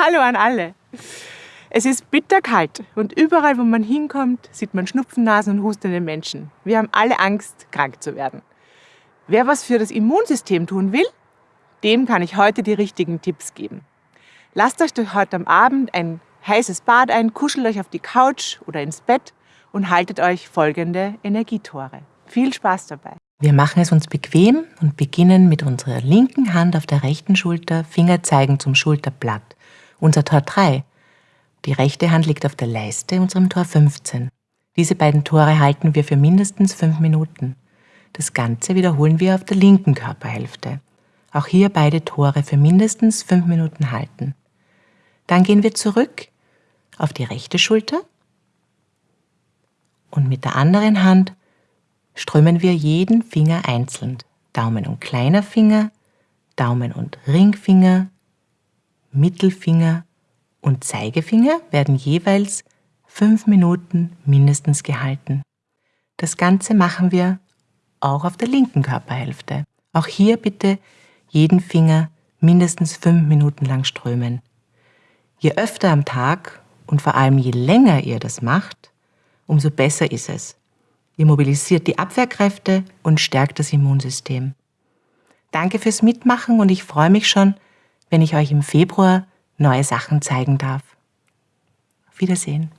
Hallo an alle. Es ist bitterkalt und überall, wo man hinkommt, sieht man Schnupfennasen und hustende Menschen. Wir haben alle Angst, krank zu werden. Wer was für das Immunsystem tun will, dem kann ich heute die richtigen Tipps geben. Lasst euch heute am Abend ein heißes Bad ein, kuschelt euch auf die Couch oder ins Bett und haltet euch folgende Energietore. Viel Spaß dabei! Wir machen es uns bequem und beginnen mit unserer linken Hand auf der rechten Schulter, Finger zeigen zum Schulterblatt. Unser Tor 3. Die rechte Hand liegt auf der Leiste, unserem Tor 15. Diese beiden Tore halten wir für mindestens fünf Minuten. Das Ganze wiederholen wir auf der linken Körperhälfte. Auch hier beide Tore für mindestens fünf Minuten halten. Dann gehen wir zurück auf die rechte Schulter und mit der anderen Hand strömen wir jeden Finger einzeln. Daumen und kleiner Finger, Daumen und Ringfinger, Mittelfinger und Zeigefinger werden jeweils fünf Minuten mindestens gehalten. Das Ganze machen wir auch auf der linken Körperhälfte. Auch hier bitte jeden Finger mindestens fünf Minuten lang strömen. Je öfter am Tag und vor allem je länger ihr das macht, umso besser ist es. Ihr mobilisiert die Abwehrkräfte und stärkt das Immunsystem. Danke fürs Mitmachen und ich freue mich schon, wenn ich euch im Februar neue Sachen zeigen darf. Auf Wiedersehen.